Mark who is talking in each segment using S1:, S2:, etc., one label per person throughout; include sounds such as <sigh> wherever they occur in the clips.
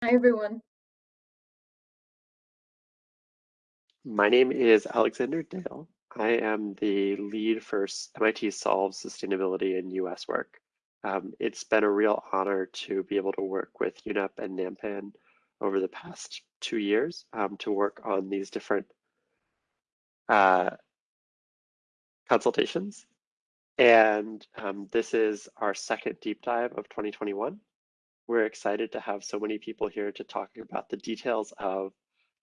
S1: Hi, everyone.
S2: My name is Alexander Dale. I am the lead for MIT Solves Sustainability in US work. Um, it's been a real honor to be able to work with UNEP and NAMPAN over the past two years um, to work on these different uh, consultations. And um, this is our second deep dive of 2021. We're excited to have so many people here to talk about the details of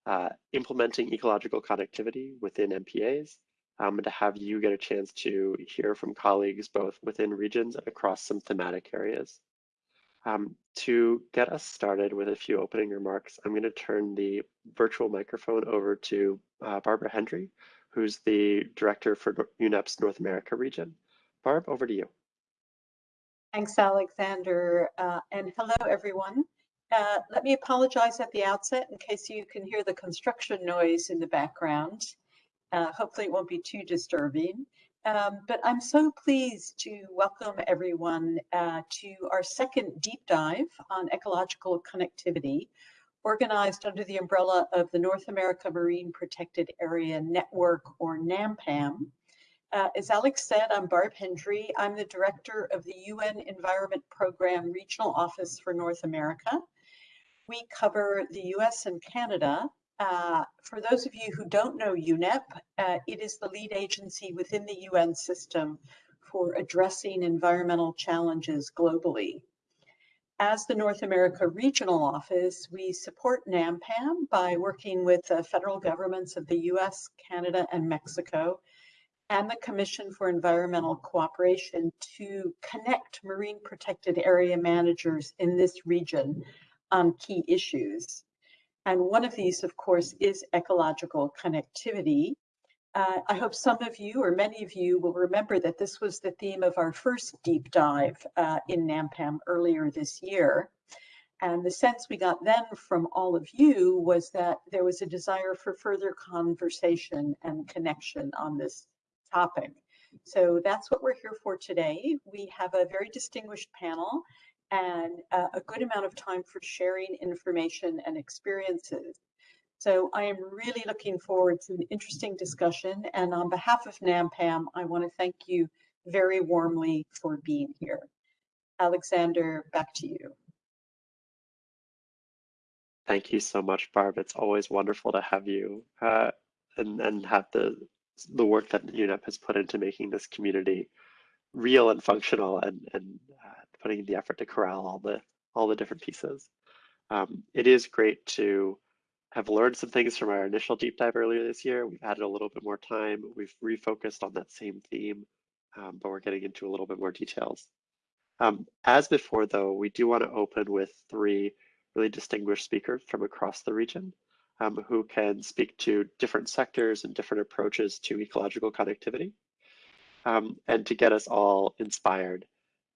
S2: uh, implementing ecological connectivity within MPAs, um, and to have you get a chance to hear from colleagues both within regions and across some thematic areas. Um, to get us started with a few opening remarks, I'm going to turn the virtual microphone over to uh, Barbara Hendry, who's the director for UNEP's North America region. Barb, over to you.
S3: Thanks, Alexander, uh, and hello, everyone. Uh, let me apologize at the outset in case you can hear the construction noise in the background. Uh, hopefully it won't be too disturbing. Um, but I'm so pleased to welcome everyone uh, to our second deep dive on ecological connectivity, organized under the umbrella of the North America Marine Protected Area Network, or NAMPAN. Uh, as Alex said, I'm Barb Hendry. I'm the director of the UN Environment Program Regional Office for North America. We cover the US and Canada, uh, for those of you who don't know UNEP, uh, it is the lead agency within the UN system for addressing environmental challenges globally. As the North America Regional Office, we support NAMPAN by working with the federal governments of the US, Canada, and Mexico, and the Commission for Environmental Cooperation to connect marine protected area managers in this region on key issues. And one of these, of course, is ecological connectivity. Uh, I hope some of you or many of you will remember that this was the theme of our first deep dive uh, in NAMPAN earlier this year. And the sense we got then from all of you was that there was a desire for further conversation and connection on this topic. So that's what we're here for today. We have a very distinguished panel and uh, a good amount of time for sharing information and experiences. So I am really looking forward to an interesting discussion. And on behalf of NAMPAN, I want to thank you very warmly for being here. Alexander, back to you.
S2: Thank you so much, Barb. It's always wonderful to have you uh, and, and have the, the work that UNEP has put into making this community real and functional and, and uh, putting the effort to corral all the all the different pieces. Um, it is great to have learned some things from our initial deep dive earlier this year. We've added a little bit more time. We've refocused on that same theme, um, but we're getting into a little bit more details. Um, as before, though, we do want to open with three really distinguished speakers from across the region um, who can speak to different sectors and different approaches to ecological connectivity um, and to get us all inspired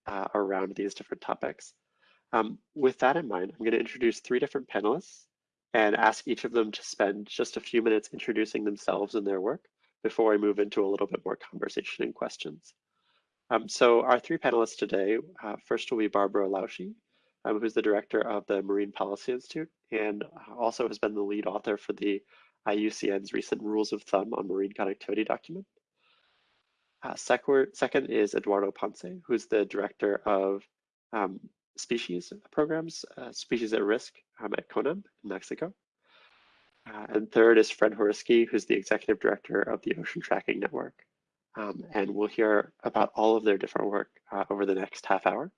S2: uh, around these different topics. Um, with that in mind, I'm going to introduce three different panelists and ask each of them to spend just a few minutes introducing themselves and their work before I move into a little bit more conversation and questions. Um, so our three panelists today, uh, first will be Barbara Lausche, um, who's the director of the Marine Policy Institute and also has been the lead author for the IUCN's recent Rules of Thumb on Marine Connectivity document. Uh, second is Eduardo Ponce, who's the director of um, species programs, uh, species at risk um, at CONANP in Mexico. Uh, and third is Fred Whoriskey, who's the executive director of the Ocean Tracking Network. Um, and we'll hear about all of their different work uh, over the next half hour.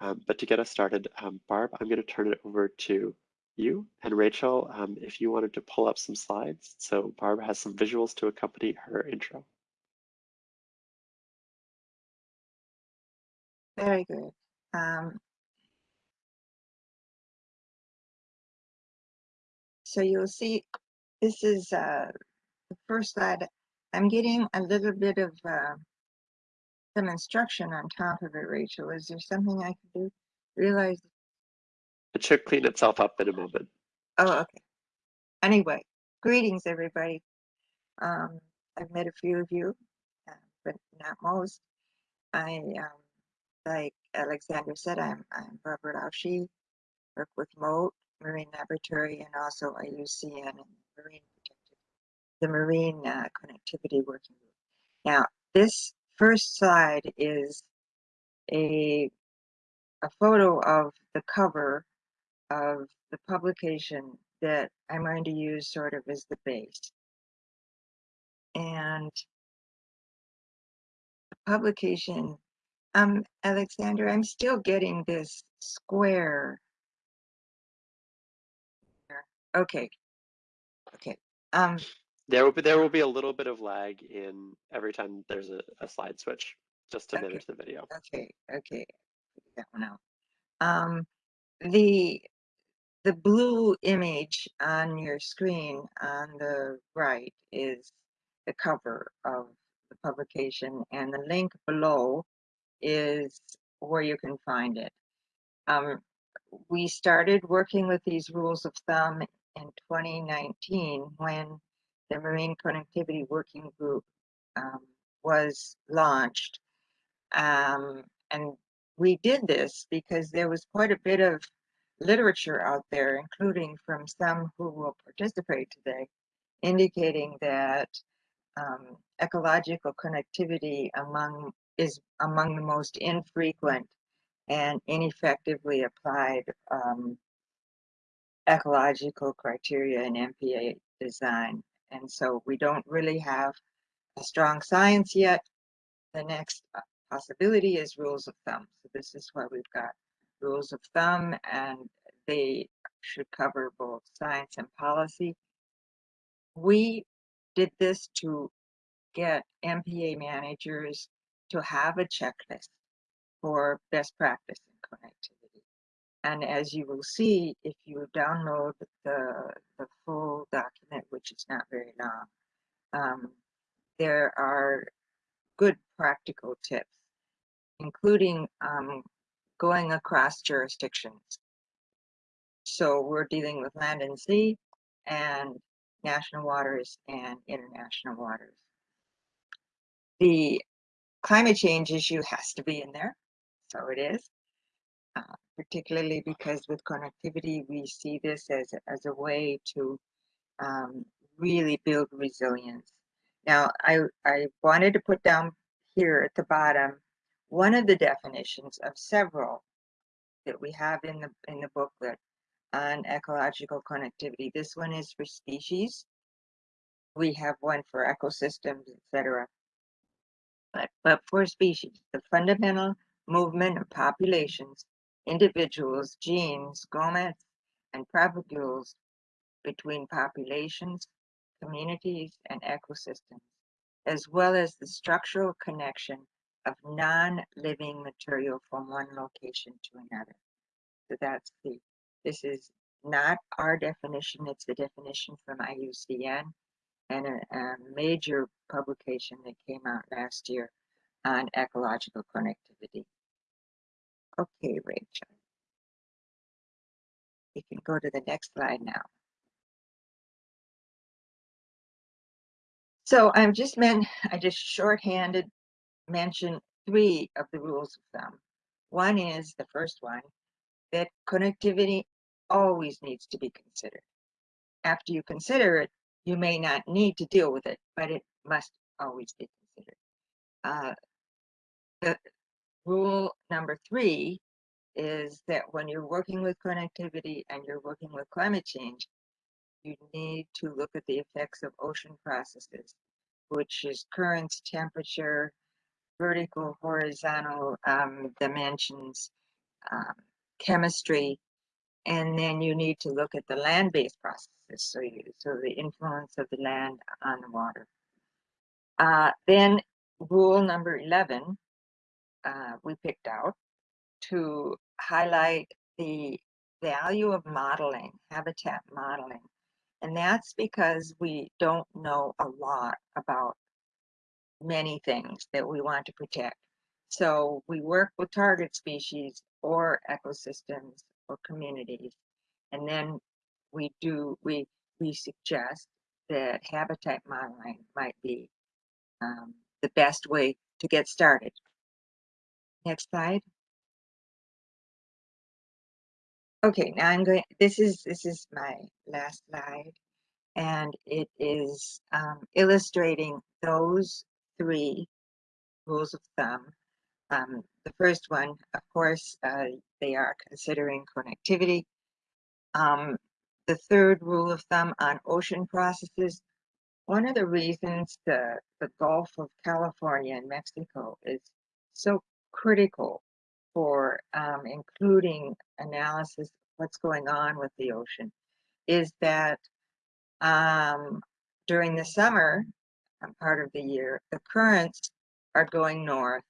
S2: Um, but to get us started, um, Barb, I'm going to turn it over to you and Rachel, um, if you wanted to pull up some slides. So Barb has some visuals to accompany her intro.
S4: Very good. Um, so you'll see this is uh, the first slide. I'm getting a little bit of uh, some instruction on top of it, Rachel. Is there something I can do? Realize
S2: it should clean itself up in a moment.
S4: Oh, okay. Anyway, greetings, everybody. Um, I've met a few of you, uh, but not most. I um, like Alexander said, I'm, I'm Barbara Lausche, work with Mote, Marine Laboratory and also IUCN and Marine the Marine uh, Connectivity Working Group. Now, this first slide is a a photo of the cover of the publication that I'm going to use sort of as the base. And the publication, um, Alexander, I'm still getting this square. Okay. Okay. Um,
S2: There will be there will be a little bit of lag in every time there's a, a slide switch, just to
S4: Okay.
S2: manage the video.
S4: okay, okay. That one out. Um, the the blue image on your screen on the right is the cover of the publication and the link below is where you can find it. Um, we started working with these rules of thumb in 2019 when the Marine Connectivity Working Group um, was launched. Um, and we did this because there was quite a bit of literature out there, including from some who will participate today, indicating that um, ecological connectivity among is among the most infrequent and ineffectively applied um, ecological criteria in MPA design. And so we don't really have a strong science yet. The next uh, possibility is rules of thumb. So this is why we've got rules of thumb and they should cover both science and policy. We did this to get MPA managers to have a checklist for best practice in connectivity. And as you will see, if you download the, the full document, which is not very long, um, there are good practical tips, including um, going across jurisdictions. So we're dealing with land and sea and national waters and international waters. The climate change issue has to be in there, so it is. Uh, particularly because with connectivity, we see this as, as a way to um, really build resilience. Now, I, I wanted to put down here at the bottom one of the definitions of several that we have in the in the booklet on ecological connectivity. This one is for species. We have one for ecosystems, etc. But, but for species, the fundamental movement of populations, individuals, genes, gametes, and propagules between populations, communities, and ecosystems, as well as the structural connection of non-living material from one location to another. So that's the, this is not our definition, it's the definition from IUCN and a, a major publication that came out last year on ecological connectivity. Okay, Rachel. You can go to the next slide now. So I'm just meant, I just shorthanded mention three of the rules of thumb. One is the first one, that connectivity always needs to be considered. After you consider it, you may not need to deal with it, but it must always be considered. Uh, the rule number three is that when you're working with connectivity and you're working with climate change, you need to look at the effects of ocean processes, which is currents, temperature, vertical, horizontal um, dimensions, um, chemistry, and then you need to look at the land-based processes. So, you, so the influence of the land on the water. Uh, then rule number 11, uh, we picked out to highlight the value of modeling, habitat modeling. And that's because we don't know a lot about many things that we want to protect. So we work with target species or ecosystems or communities. And then we do, we, we suggest that habitat modeling might be um, the best way to get started. Next slide. Okay, now I'm going, this is, this is my last slide. And it is um, illustrating those three rules of thumb. Um, the first one, of course, uh, they are considering connectivity. Um, the third rule of thumb on ocean processes, one of the reasons the, the Gulf of California and Mexico is so critical for um, including analysis of what's going on with the ocean is that um, during the summer um, part of the year, the currents are going north,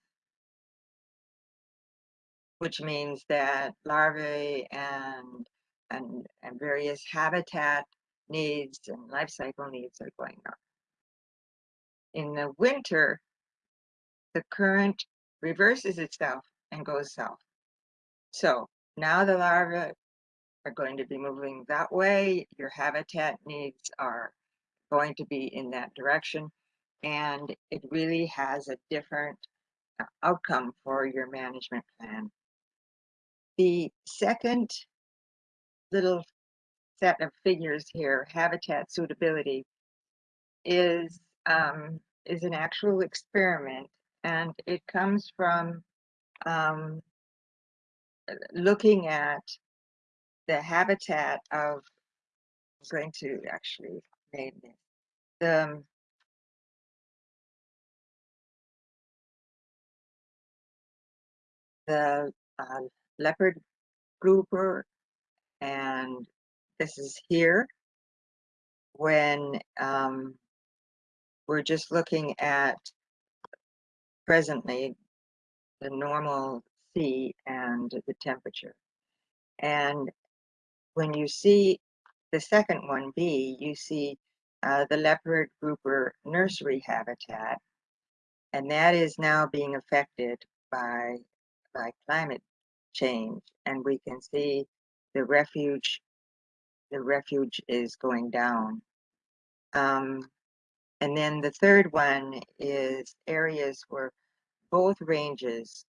S4: which means that larvae and and, and various habitat needs and life cycle needs are going north. In the winter, the current reverses itself and goes south. So now the larvae are going to be moving that way. Your habitat needs are going to be in that direction. And it really has a different uh, outcome for your management plan. The second little set of figures here, habitat suitability, is um, is an actual experiment, and it comes from um, looking at the habitat of. I'm going to actually name this the the uh, leopard grouper and this is here when um, we're just looking at presently the normal sea and the temperature. And when you see the second one, B, you see uh, the leopard grouper nursery habitat, and that is now being affected by by climate change. And we can see the refuge the refuge is going down. Um, and then the third one is areas where both ranges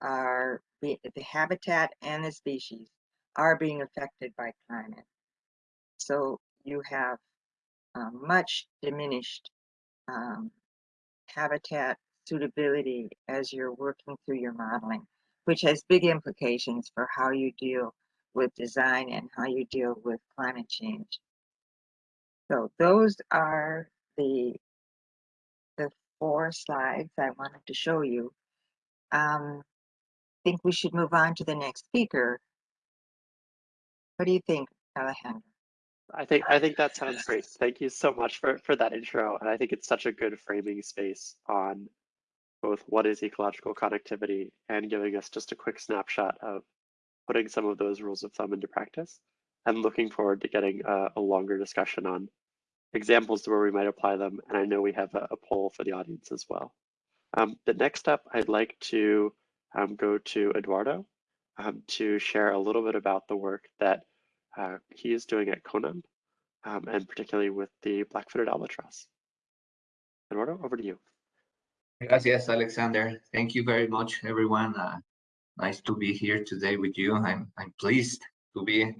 S4: are the habitat and the species are being affected by climate. So you have uh, much diminished um, habitat suitability as you're working through your modeling, which has big implications for how you deal with design and how you deal with climate change. So those are the the four slides I wanted to show you. Um, I think we should move on to the next speaker. What do you think, Alejandro?
S2: I think I think that sounds great. Thank you so much for for that intro, and I think it's such a good framing space on both what is ecological connectivity and giving us just a quick snapshot of putting some of those rules of thumb into practice. I'm looking forward to getting a, a longer discussion on examples to where we might apply them, and I know we have a, a poll for the audience as well. Um, the next up, I'd like to um, go to Eduardo um, to share a little bit about the work that uh, he is doing at CONANP, um, and particularly with the black-footed albatross. Eduardo, over to you.
S1: Gracias, Alexander. Thank you very much, everyone. Uh, nice to be here today with you. I'm, I'm pleased to be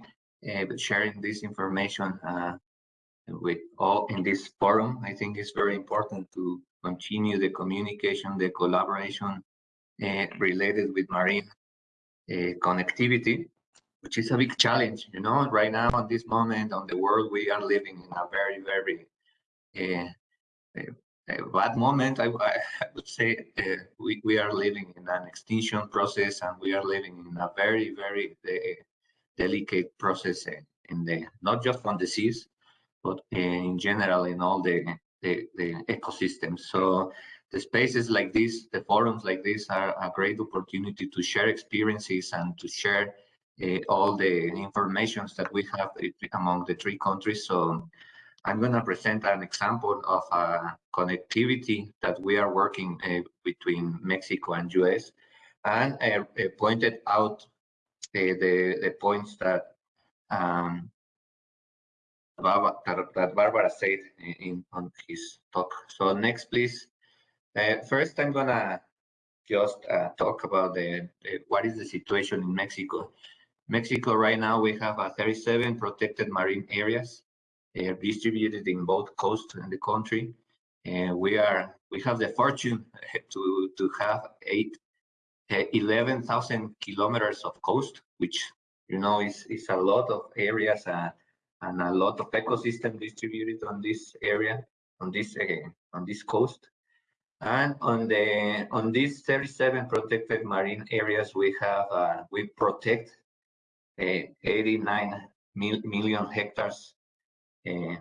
S1: uh, sharing this information uh, with all in this forum. I think it's very important to continue the communication, the collaboration uh, related with marine uh, connectivity which is a big challenge. You know, right now at this moment on the world, we are living in a very, very uh, bad moment. I, I would say we, we are living in an extinction process and we are living in a very, very delicate process in the, not just on the seas, but in general in all the, the, the ecosystems. So the spaces like this, the forums like this are a great opportunity to share experiences and to share uh, all the informations that we have among the three countries. So I'm going to present an example of a connectivity that we are working uh, between Mexico and US and uh, pointed out the, the points that um, that, Barbara said in, on his talk. So next, please. Uh, first, I'm gonna just uh, talk about the, the, what is the situation in Mexico. Mexico right now, we have uh, 37 protected marine areas uh, distributed in both coasts and the country. And we are we have the fortune <laughs> to to have eight, uh, 11,000 kilometers of coast, which you know is is a lot of areas uh, and a lot of ecosystem distributed on this area on this uh, on this coast. And on the on these 37 protected marine areas, we have uh, we protect uh, 89 mil million hectares uh,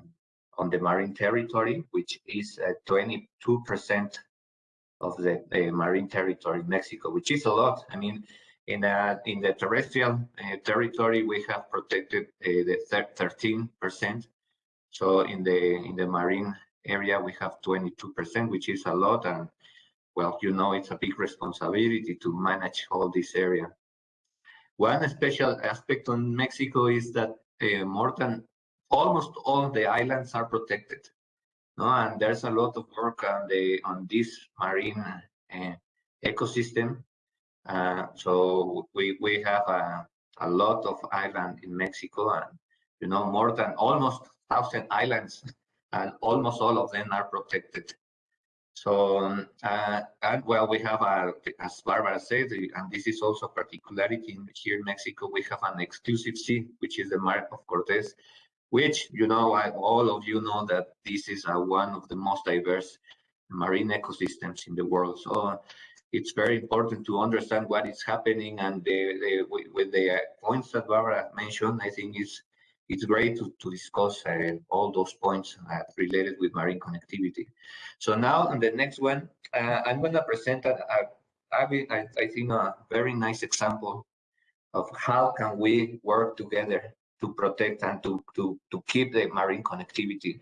S1: on the marine territory, which is 22% of the marine territory in Mexico, which is a lot. I mean, in uh, in the terrestrial uh, territory, we have protected uh, the 13%. So in the in the marine area, we have 22%, which is a lot. And well, you know, it's a big responsibility to manage all this area. One special aspect on Mexico is that uh, more than almost all the islands are protected. No, and there's a lot of work on the on this marine uh, ecosystem. Uh, so we we have a, a lot of island in Mexico, and you know more than almost thousand islands and almost all of them are protected. So, um, uh, and well, we have, a, as Barbara said, and this is also a particularity in, here in Mexico, we have an exclusive sea, which is the Mar of Cortez, which, you know, I, all of you know that this is uh, one of the most diverse marine ecosystems in the world. So it's very important to understand what is happening and the, the, with the points that Barbara mentioned, I think is it's great to, to discuss uh, all those points uh, related with marine connectivity. So now on the next one, uh, I'm going to present a, a, a, I think a very nice example of how can we work together to protect and to, to, to keep the marine connectivity.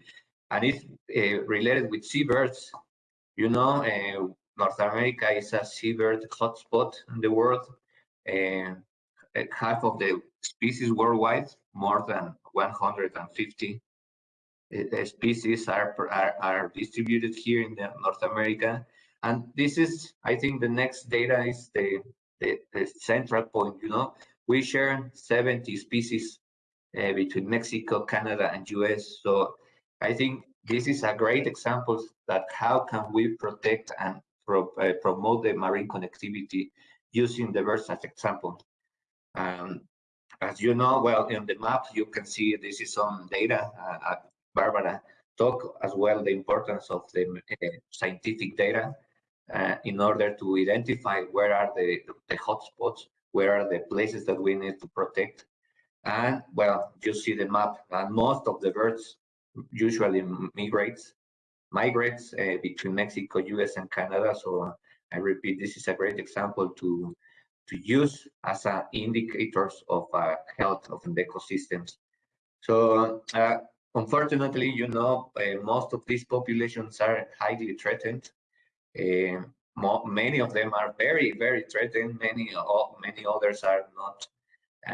S1: And it's uh, related with seabirds. You know, uh, North America is a seabird hotspot in the world. Uh, half of the species worldwide, more than 150 uh, species are, are, are distributed here in the North America. And this is, I think the next data is the, the, the central point, you know, we share 70 species uh, between Mexico, Canada, and US. So I think this is a great example that how can we protect and pro, uh, promote the marine connectivity using the birds as example. Um, as you know, well, in the map, you can see this is some data. Uh, Barbara talked as well the importance of the uh, scientific data uh, in order to identify where are the, the hotspots, where are the places that we need to protect. And well, you see the map, and most of the birds usually migrates, migrates uh, between Mexico, US, and Canada. So I repeat, this is a great example to to use as uh, indicators of uh, health of the ecosystems. So uh, unfortunately, you know, uh, most of these populations are highly threatened. Uh, many of them are very, very threatened. Many, many others are not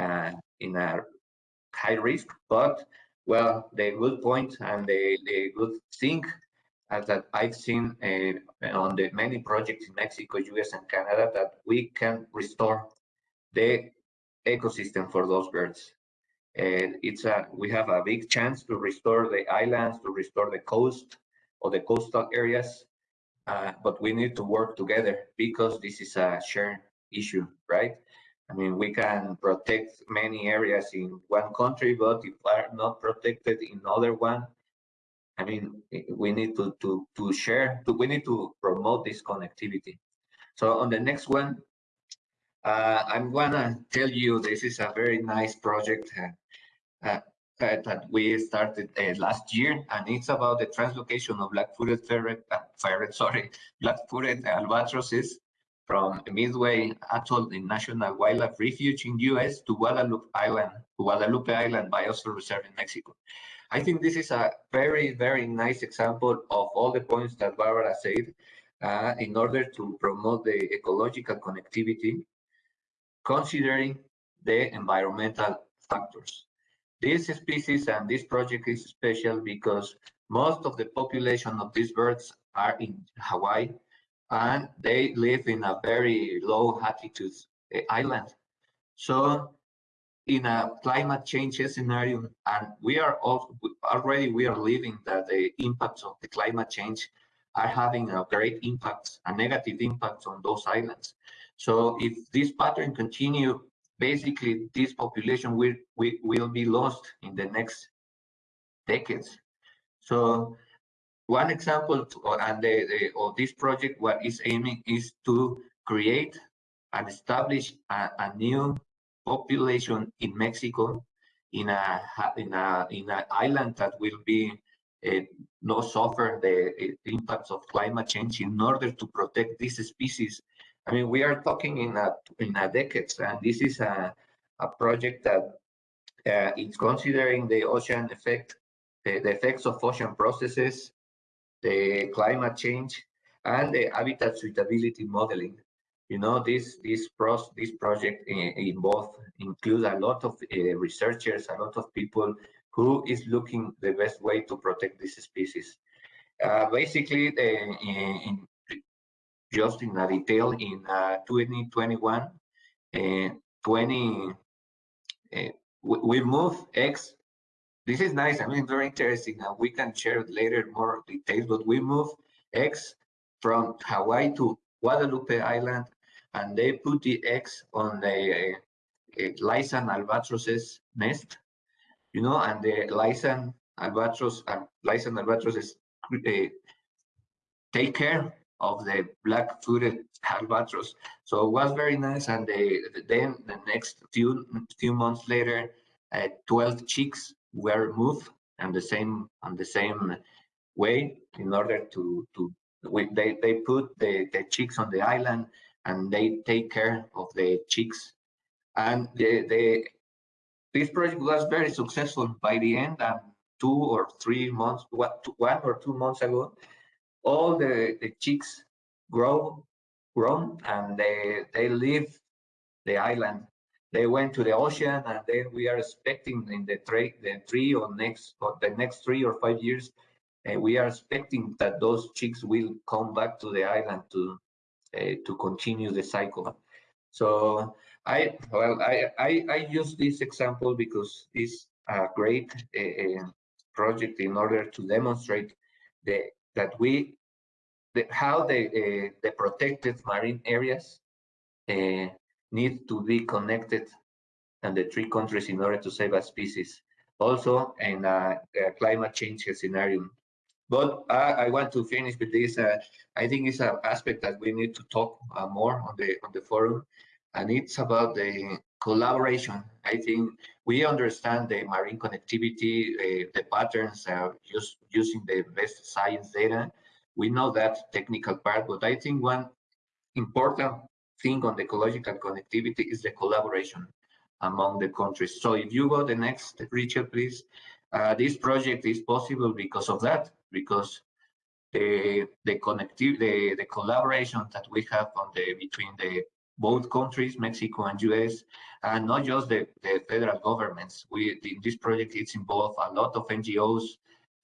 S1: uh, in a high risk, but well, the good point and the, the good thing as that I've seen uh, on the many projects in Mexico, US, and Canada that we can restore the ecosystem for those birds. And it's a we have a big chance to restore the islands, to restore the coast or the coastal areas, uh, but we need to work together because this is a shared issue, right? I mean, we can protect many areas in one country, but if are not protected in other one, I mean, we need to to to share. To, we need to promote this connectivity. So on the next one, uh, I'm gonna tell you this is a very nice project uh, uh, that we started uh, last year, and it's about the translocation of black-footed ferret, uh, ferret, <laughs> sorry, black-footed albatrosses from Midway Atoll in National Wildlife Refuge in U.S. to Guadalupe Island, Guadalupe Island Biosphere Reserve in Mexico. I think this is a very, very nice example of all the points that Barbara said uh, in order to promote the ecological connectivity, considering the environmental factors. This species and this project is special because most of the population of these birds are in Hawaii and they live in a very low altitude uh, island. So in a climate change scenario, and we are all, already we are living that the impacts of the climate change are having a great impact, a negative impact on those islands. So if this pattern continue, basically this population will, will, be lost in the next decades. So one example to, and the, the, of this project, what is aiming is to create and establish a, a new population in Mexico in a in a in an island that will be uh, not suffer the uh, impacts of climate change in order to protect this species. I mean, we are talking in a in a decades, and this is a a project that uh, considering the ocean effect, the, the effects of ocean processes, the climate change, and the habitat suitability modeling you know this this pros this project uh, involve include a lot of uh, researchers a lot of people who is looking the best way to protect this species. Uh, basically the, in, in, just in a detail in 2021 20 we, we move x. This is nice i mean very interesting and we can share later more details but we move x from hawaii to guadalupe island and they put the eggs on the uh, Laysan albatros's nest, you know, and the Laysan albatross and Laysan albatrosses uh, take care of the black-footed albatross. So it was very nice. And they, then the next few few months later, uh, 12 chicks were moved and the same on the same way in order to to we, they they put the the chicks on the island and they take care of the chicks. And the, the this project was very successful by the end. And two or three months, what one or two months ago, all the the chicks grow grown and they they leave the island. They went to the ocean, and then we are expecting in the three the three or next or the next three or five years, uh, we are expecting that those chicks will come back to the island to to continue the cycle. So I well I, I, I use this example because it's a great uh, project in order to demonstrate the that we the, how the uh, the protected marine areas uh, need to be connected and the three countries in order to save a species. Also in a, a climate change scenario but I, I, want to finish with this. Uh, I think it's an aspect that we need to talk uh, more on the on the forum, and it's about the collaboration. I think we understand the marine connectivity, uh, the patterns, just using the best science data. We know that technical part, but I think one important thing on the ecological connectivity is the collaboration among the countries. So if you go the next, Richard, please. Uh, this project is possible because of that because the the connective the, the collaboration that we have on the between the both countries, Mexico and US, and not just the, the federal governments. We in this project it's involved a lot of NGOs,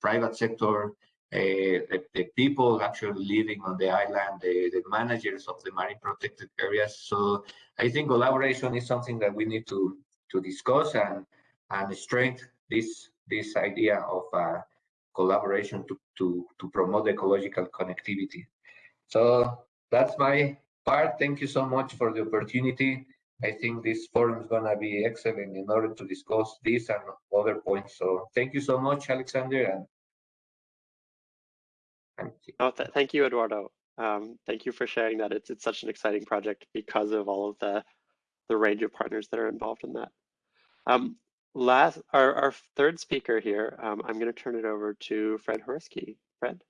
S1: private sector, uh, the, the, people actually living on the island, the, the managers of the marine protected areas. So I think collaboration is something that we need to to discuss and and strengthen this this idea of uh, collaboration to, to, to promote ecological connectivity. So that's my part. Thank you so much for the opportunity. I think this forum is going to be excellent in order to discuss this and other points. So thank you so much, Alexander. And,
S2: and oh, th thank you, Eduardo. Um, thank you for sharing that. It's, it's such an exciting project because of all of the, the range of partners that are involved in that. Um, last our, our third speaker here, um, I'm going to turn it over to Fred Whoriskey. Fred.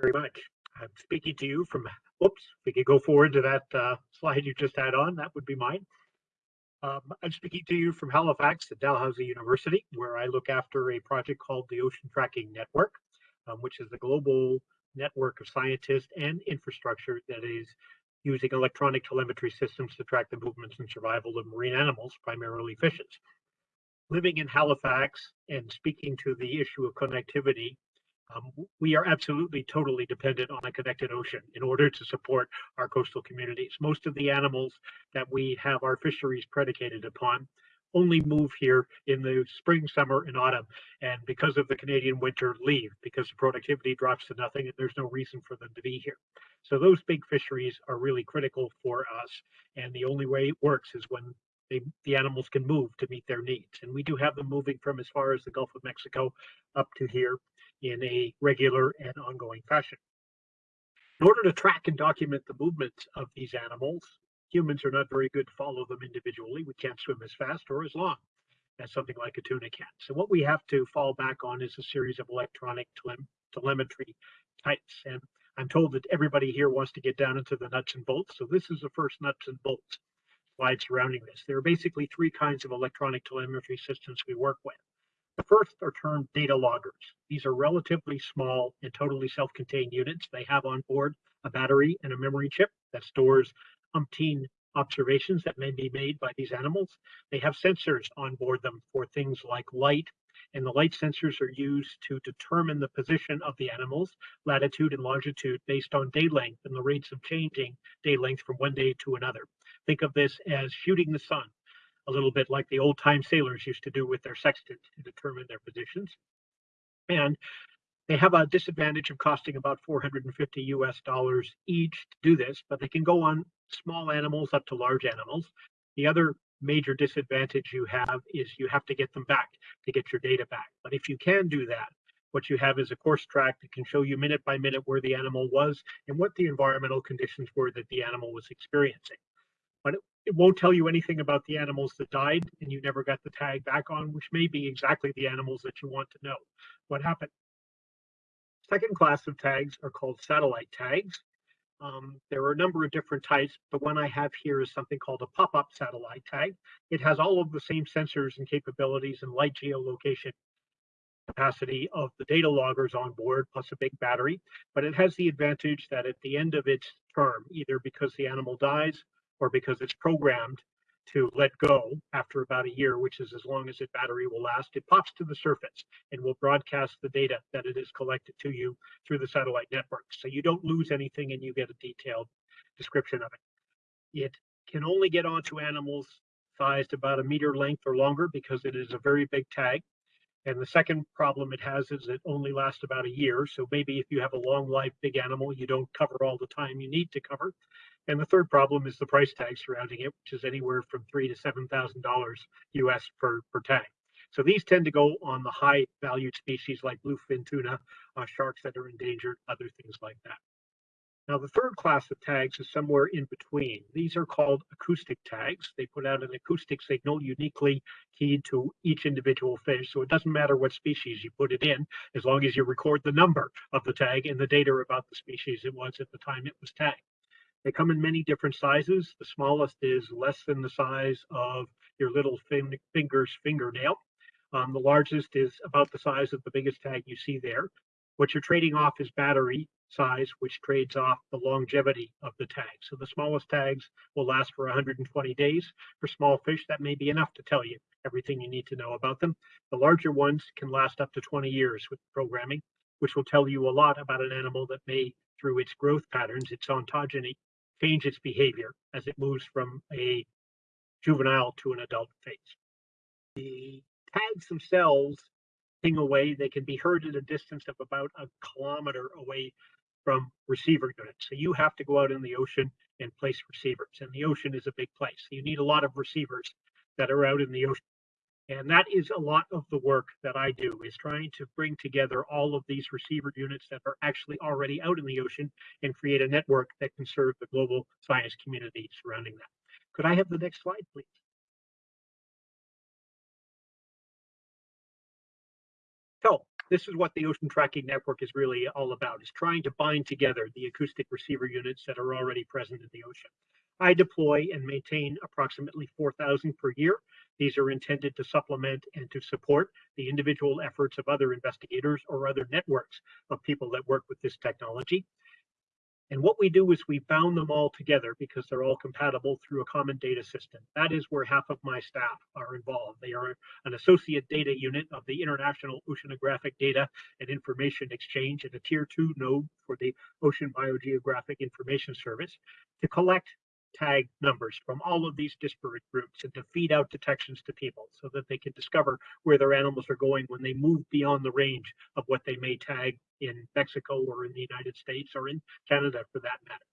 S5: Very much. I'm speaking to you from, whoops, we could go forward to that uh, slide you just had on, that would be mine. Um, I'm speaking to you from Halifax at Dalhousie University, where I look after a project called the Ocean Tracking Network, um, which is a global network of scientists and infrastructure that is using electronic telemetry systems to track the movements and survival of marine animals, primarily fishes. Living in Halifax and speaking to the issue of connectivity, Um, we are absolutely totally dependent on a connected ocean in order to support our coastal communities. Most of the animals that we have our fisheries predicated upon only move here in the spring, summer, and autumn. And because of the Canadian winter, leave because the productivity drops to nothing and there's no reason for them to be here. So those big fisheries are really critical for us. And the only way it works is when they, the animals can move to meet their needs. And we do have them moving from as far as the Gulf of Mexico up to here in a regular and ongoing fashion. In order to track and document the movements of these animals, humans are not very good to follow them individually. We can't swim as fast or as long as something like a tuna can. So what we have to fall back on is a series of electronic tele- telemetry types. And I'm told that everybody here wants to get down into the nuts and bolts. So this is the first nuts and bolts slide surrounding this. There are basically three kinds of electronic telemetry systems we work with. The first are termed data loggers. These are relatively small and totally self-contained units. They have on board a battery and a memory chip that stores umpteen observations that may be made by these animals. They have sensors on board them for things like light, and the light sensors are used to determine the position of the animals, latitude and longitude based on day length and the rates of changing day length from one day to another. Think of this as shooting the sun, a little bit like the old time sailors used to do with their sextant to determine their positions. And they have a disadvantage of costing about 450 US dollars each to do this, but they can go on small animals up to large animals. The other major disadvantage you have is you have to get them back to get your data back. But if you can do that, what you have is a course track that can show you minute by minute where the animal was and what the environmental conditions were that the animal was experiencing. But it, it won't tell you anything about the animals that died and you never got the tag back on, which may be exactly the animals that you want to know what happened. Second class of tags are called satellite tags. Um, there are a number of different types. The one I have here is something called a pop-up satellite tag. It has all of the same sensors and capabilities and light geolocation capacity of the data loggers on board, plus a big battery. But it has the advantage that at the end of its term, either because the animal dies or because it's programmed to let go after about a year, which is as long as its battery will last, it pops to the surface and will broadcast the data that it has collected to you through the satellite network. So you don't lose anything and you get a detailed description of it. It can only get onto animals sized about a meter length or longer because it is a very big tag. And the second problem it has is it only lasts about a year. So maybe if you have a long life big animal, you don't cover all the time you need to cover. And the third problem is the price tag surrounding it, which is anywhere from three to seven thousand dollars US per per tag. So these tend to go on the high valued species like bluefin tuna, uh, sharks that are endangered, other things like that. Now, the third class of tags is somewhere in between. These are called acoustic tags. They put out an acoustic signal uniquely keyed to each individual fish. So it doesn't matter what species you put it in, as long as you record the number of the tag and the data about the species it was at the time it was tagged. They come in many different sizes. The smallest is less than the size of your little fin- finger's fingernail. Um, the largest is about the size of the biggest tag you see there. What you're trading off is battery size, which trades off the longevity of the tag. So the smallest tags will last for 120 days. For small fish, that may be enough to tell you everything you need to know about them. The larger ones can last up to 20 years with programming, which will tell you a lot about an animal that may, through its growth patterns, its ontogeny, change its behavior as it moves from a juvenile to an adult phase. The tags themselves ping away. They can be heard at a distance of about a kilometer away from receiver units. So you have to go out in the ocean and place receivers. And the ocean is a big place. You need a lot of receivers that are out in the ocean. And that is a lot of the work that I do is trying to bring together all of these receiver units that are actually already out in the ocean and create a network that can serve the global science community surrounding that. Could I have the next slide, please? So this is what the ocean tracking network is really all about, is trying to bind together the acoustic receiver units that are already present in the ocean. I deploy and maintain approximately 4,000 per year. These are intended to supplement and to support the individual efforts of other investigators or other networks of people that work with this technology. And what we do is we bound them all together because they're all compatible through a common data system. That is where half of my staff are involved. They are an associate data unit of the International Oceanographic Data and Information Exchange and a tier two node for the Ocean Biogeographic Information Service to collect tag numbers from all of these disparate groups and to feed out detections to people so that they can discover where their animals are going when they move beyond the range of what they may tag in Mexico or in the United States or in Canada for that matter.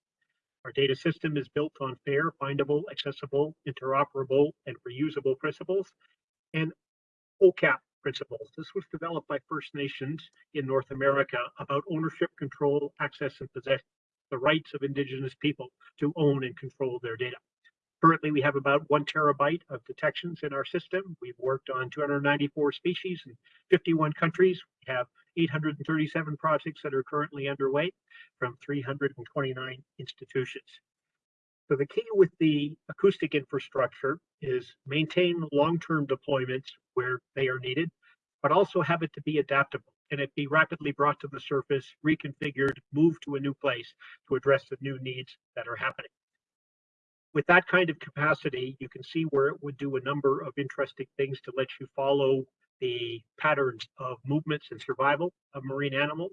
S5: Our data system is built on fair, findable, accessible, interoperable, and reusable principles and OCAP principles. This was developed by First Nations in North America about ownership, control, access, and possession the rights of indigenous people to own and control their data. Currently, we have about one terabyte of detections in our system. We've worked on 294 species in 51 countries. We have 837 projects that are currently underway from 329 institutions. So the key with the acoustic infrastructure is maintain long-term deployments where they are needed, but also have it to be adaptable and it be rapidly brought to the surface, reconfigured, moved to a new place to address the new needs that are happening. With that kind of capacity, you can see where it would do a number of interesting things to let you follow the patterns of movements and survival of marine animals,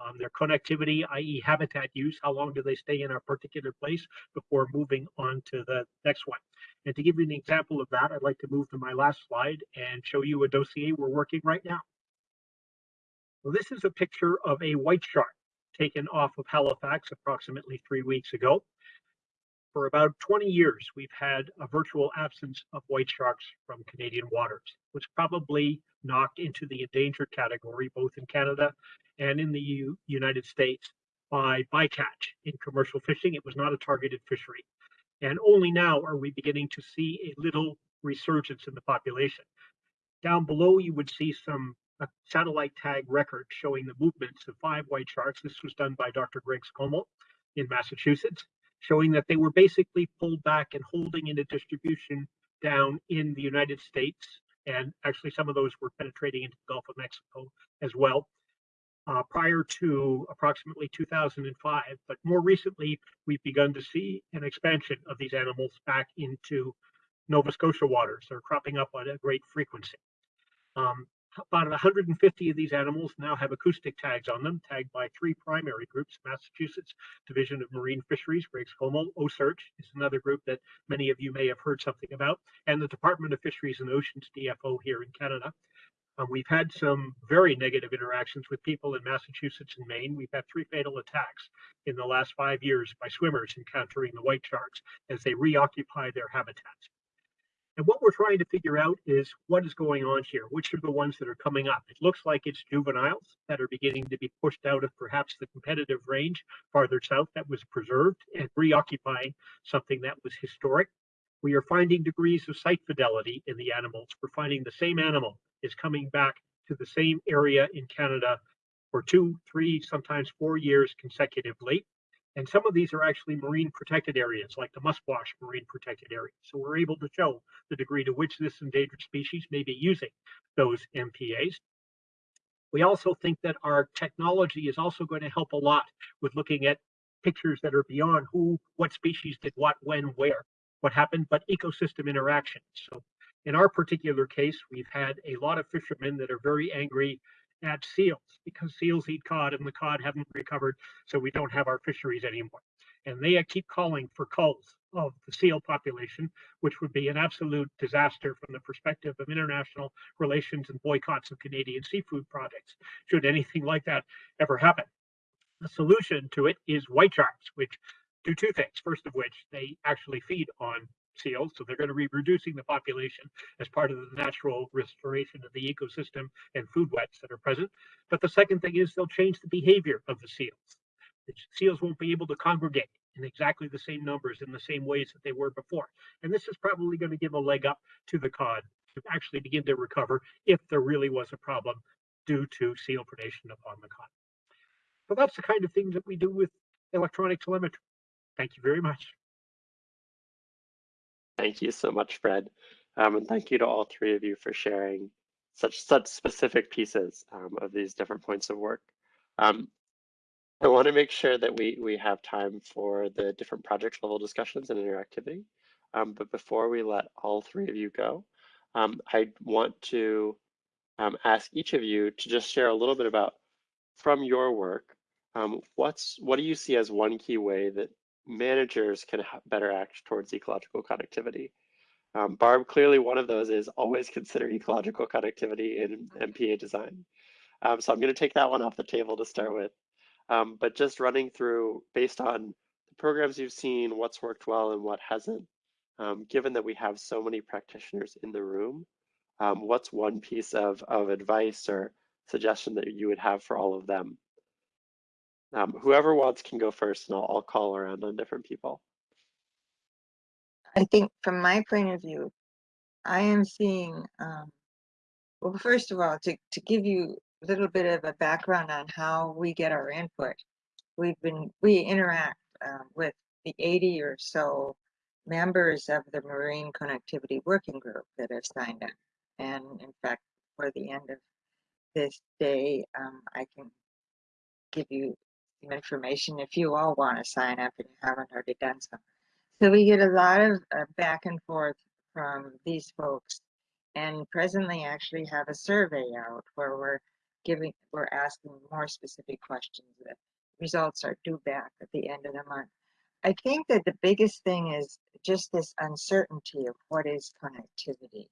S5: um, their connectivity, i.e. habitat use, how long do they stay in a particular place before moving on to the next one. And to give you an example of that, I'd like to move to my last slide and show you a dossier we're working right now. This is a picture of a white shark taken off of Halifax approximately three weeks ago. For about 20 years, we've had a virtual absence of white sharks from Canadian waters, which probably knocked into the endangered category, both in Canada and in the U United States by bycatch in commercial fishing. It was not a targeted fishery. And only now are we beginning to see a little resurgence in the population. Down below, you would see some a satellite tag record showing the movements of five white sharks. This was done by Dr. Greg Skomal in Massachusetts, showing that they were basically pulled back and holding in a distribution down in the United States. And actually, some of those were penetrating into the Gulf of Mexico as well. Uh, prior to approximately 2005, but more recently, we've begun to see an expansion of these animals back into Nova Scotia waters. They're cropping up at a great frequency. Um, about 150 of these animals now have acoustic tags on them, tagged by three primary groups, Massachusetts Division of Marine Fisheries, Greg Skomal, OCEARCH is another group that many of you may have heard something about, and the Department of Fisheries and Oceans, DFO here in Canada. Um, we've had some very negative interactions with people in Massachusetts and Maine. We've had three fatal attacks in the last five years by swimmers encountering the white sharks as they reoccupy their habitats. And what we're trying to figure out is what is going on here. Which are the ones that are coming up? It looks like it's juveniles that are beginning to be pushed out of perhaps the competitive range farther south that was preserved and reoccupying something that was historic. We are finding degrees of site fidelity in the animals. We're finding the same animal is coming back to the same area in Canada for two, three, sometimes four years consecutively. And some of these are actually marine protected areas, like the Musquash Marine Protected Area. So we're able to show the degree to which this endangered species may be using those MPAs. We also think that our technology is also going to help a lot with looking at pictures that are beyond who, what species did what, when, where, what happened, but ecosystem interactions. So in our particular case, we've had a lot of fishermen that are very angry at seals because seals eat cod and the cod haven't recovered, so we don't have our fisheries anymore. And they keep calling for culls of the seal population, which would be an absolute disaster from the perspective of international relations and boycotts of Canadian seafood products, should anything like that ever happen. The solution to it is white sharks, which do two things. First of which, they actually feed on seals, so they're going to be reducing the population as part of the natural restoration of the ecosystem and food webs that are present. But the second thing is they'll change the behavior of the seals. The seals won't be able to congregate in exactly the same numbers in the same ways that they were before. And this is probably going to give a leg up to the cod to actually begin to recover if there really was a problem due to seal predation upon the cod. So that's the kind of things that we do with electronic telemetry. Thank you very much.
S2: Thank you so much, Fred. Um, and thank you to all three of you for sharing such such specific pieces um, of these different points of work. Um, I want to make sure that we, we have time for the different project level discussions and interactivity. Um, but before we let all three of you go, um, I want to um, ask each of you to just share a little bit about from your work, what's what do you see as one key way that managers can better act towards ecological connectivity? Um, Barb, clearly one of those is always consider ecological connectivity in MPA design. Um, so I'm going to take that one off the table to start with. Um, but just running through based on the programs you've seen, what's worked well and what hasn't, um, given that we have so many practitioners in the room, um, what's one piece of, of advice or suggestion that you would have for all of them? Um, whoever wants can go first and I'll, I'll call around on different people.
S4: I think from my point of view, I am seeing, um, well, first of all, to, to give you a little bit of a background on how we get our input, we've been, we interact uh, with the 80 or so members of the Marine Connectivity Working Group that have signed up. And in fact, for the end of this day, um, I can give you information if you all want to sign up and you haven't already done so. So we get a lot of uh, back and forth from these folks and presently actually have a survey out where we're giving, we're asking more specific questions. The results are due back at the end of the month. I think that the biggest thing is just this uncertainty of what is connectivity.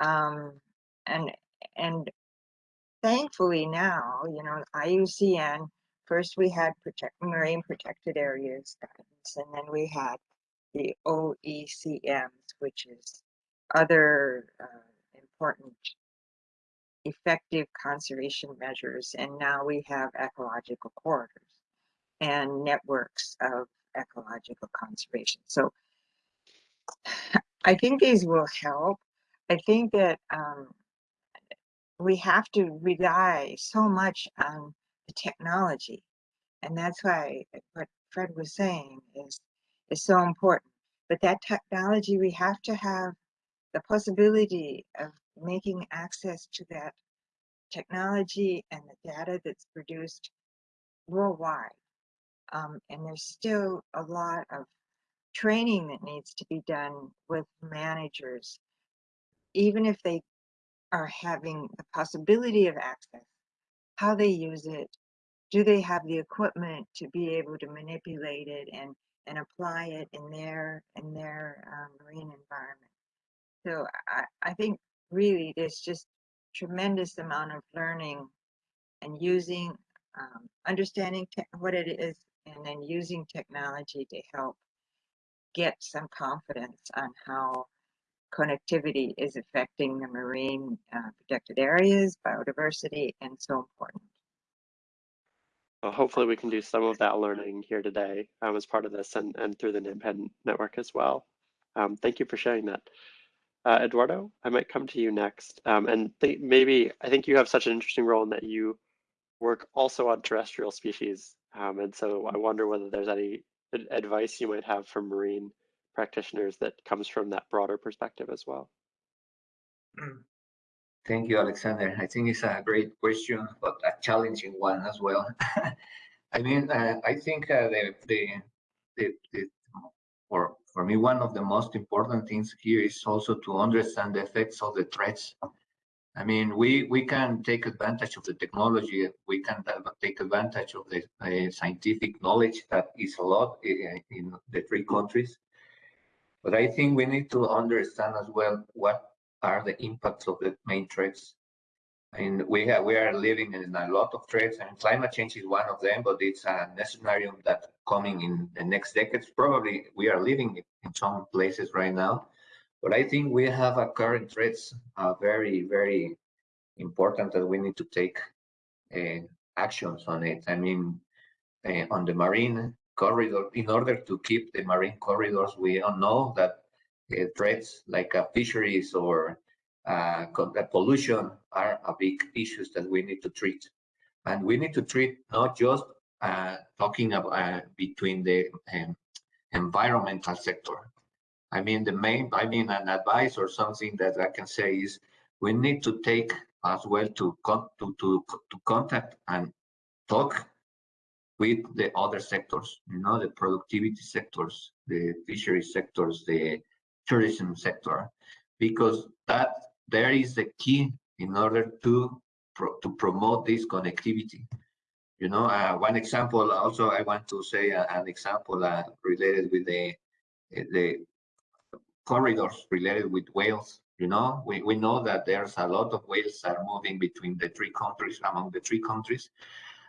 S4: Um, and, and thankfully now, you know, IUCN, first we had protect, marine protected areas guidance, and then we had the OECMs, which is other uh, important effective conservation measures. And now we have ecological corridors and networks of ecological conservation. So I think these will help. I think that um, we have to rely so much on the technology. And that's why what Fred was saying is, is so important. But that technology, we have to have the possibility of making access to that technology and the data that's produced worldwide. Um, and there's still a lot of training that needs to be done with managers, even if they are having the possibility of access, how they use it, do they have the equipment to be able to manipulate it and and apply it in their in their um, marine environment. So I, I think really there's just tremendous amount of learning and using um, understanding what it is and then using technology to help get some confidence on how connectivity is affecting the marine uh, protected areas, biodiversity, and so important.
S2: Well, hopefully we can do some of that learning here today um, as part of this and, and through the NAMPAN network as well. Um, thank you for sharing that. Uh, Eduardo, I might come to you next. Um, and maybe, I think you have such an interesting role in that you work also on terrestrial species. Um, and so I wonder whether there's any advice you might have for marine practitioners that comes from that broader perspective as well.
S1: Thank you, Alexander. I think it's a great question, but a challenging one as well. <laughs> I mean, uh, I think uh, the, the, the, the, for, for me, one of the most important things here is also to understand the effects of the threats. I mean, we, we can take advantage of the technology, we can take advantage of the uh, scientific knowledge that is a lot in, in the three countries. But I think we need to understand as well what are the impacts of the main threats. And we have we are living in a lot of threats, and climate change is one of them. But it's a scenario that coming in the next decades. Probably we are living in some places right now, but I think we have a current threats uh, very very important that we need to take uh, actions on it. I mean, uh, on the marine corridor, in order to keep the marine corridors, we all know that uh, threats like uh, fisheries or uh, pollution are a big issues that we need to treat. And we need to treat not just talking about between the um, environmental sector. I mean, the main, I mean, an advice or something that I can say is we need to take as well to, con to, to, to contact and talk with the other sectors, you know, the productivity sectors, the fishery sectors, the tourism sector, because that there is the key in order to pro to promote this connectivity. You know, uh, one example also I want to say uh, an example uh, related with the the corridors related with whales. You know, we, we know that there's a lot of whales are moving between the three countries, among the three countries.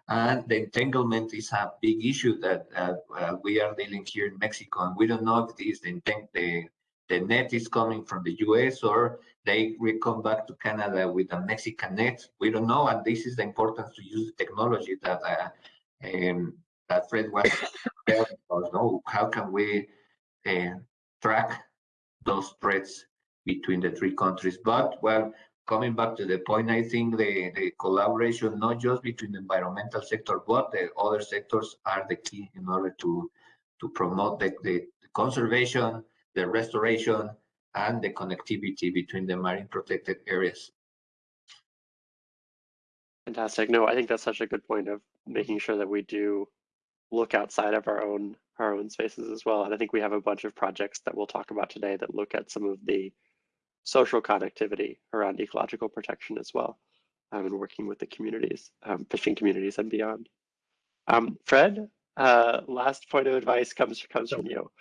S1: And the entanglement is a big issue that uh, uh, we are dealing here in Mexico. And we don't know if this the, the, the net is coming from the US or they will come back to Canada with a Mexican net. We don't know. And this is the importance to use the technology that uh, um, that Fred was <coughs> telling us. No, how can we uh, track those threats between the three countries? But well, coming back to the point, I think the, the collaboration, not just between the environmental sector, but the other sectors are the key in order to, to promote the, the conservation, the restoration, and the connectivity between the marine protected areas.
S2: Fantastic. No, I think that's such a good point of making sure that we do look outside of our own our own spaces as well. And I think we have a bunch of projects that we'll talk about today that look at some of the social connectivity around ecological protection as well, um, and working with the communities, um, fishing communities and beyond. Um, Fred, uh, last point of advice comes comes
S5: So-
S2: from you.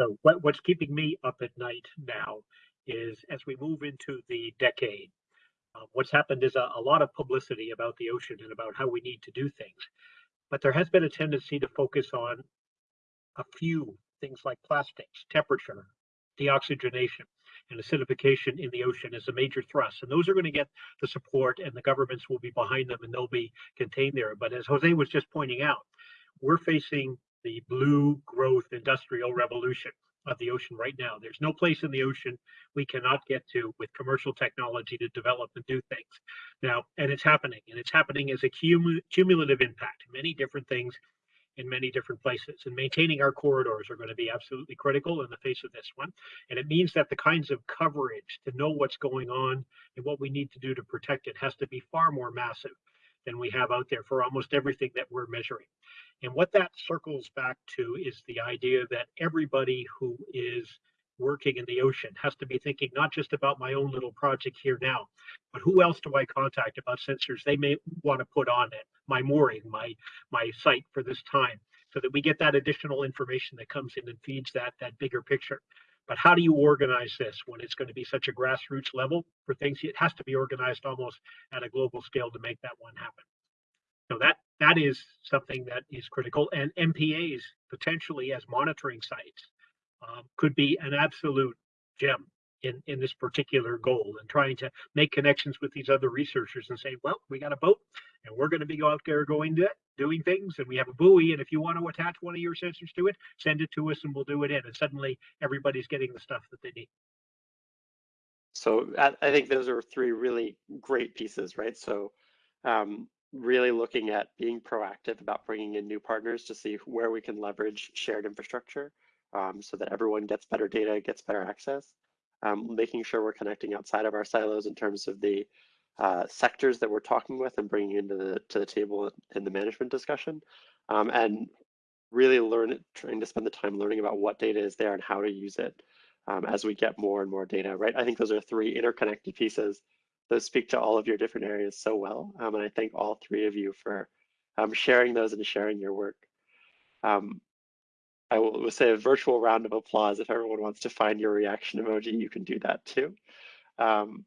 S5: So what, what's keeping me up at night now is as we move into the decade, uh, what's happened is a, a lot of publicity about the ocean and about how we need to do things. But there has been a tendency to focus on a few things like plastics, temperature, deoxygenation, and acidification in the ocean is a major thrust. And those are going to get the support and the governments will be behind them and they'll be contained there. But as Jose was just pointing out, we're facing the blue growth industrial revolution of the ocean right now. There's no place in the ocean we cannot get to with commercial technology to develop and do things. Now, and it's happening, and it's happening as a cumu- cumulative impact, many different things in many different places. And maintaining our corridors are going to be absolutely critical in the face of this one. And it means that the kinds of coverage to know what's going on and what we need to do to protect it has to be far more massive than we have out there for almost everything that we're measuring. And what that circles back to is the idea that everybody who is working in the ocean has to be thinking not just about my own little project here now, but who else do I contact about sensors they may want to put on it, my mooring, my my site for this time, so that we get that additional information that comes in and feeds that that bigger picture. But how do you organize this when it's going to be such a grassroots level for things? It has to be organized almost at a global scale to make that one happen. So that that is something that is critical. And MPAs potentially as monitoring sites um, could be an absolute gem in in this particular goal and trying to make connections with these other researchers and say, well, we got a boat and we're going to be out there going to doing things and we have a buoy and if you want to attach one of your sensors to it, send it to us and we'll do it in. And suddenly everybody's getting the stuff that they need.
S2: So I, think those are three really great pieces, right? So um, really looking at being proactive about bringing in new partners to see where we can leverage shared infrastructure um, so that everyone gets better data, gets better access. Um, making sure we're connecting outside of our silos in terms of the uh, sectors that we're talking with and bringing into the to the table in the management discussion, um, and really learn trying to spend the time learning about what data is there and how to use it um, as we get more and more data. Right, I think those are three interconnected pieces those speak to all of your different areas so well. Um, and I thank all three of you for um, sharing those and sharing your work. Um, I will say a virtual round of applause. If everyone wants to find your reaction emoji, you can do that too. Um,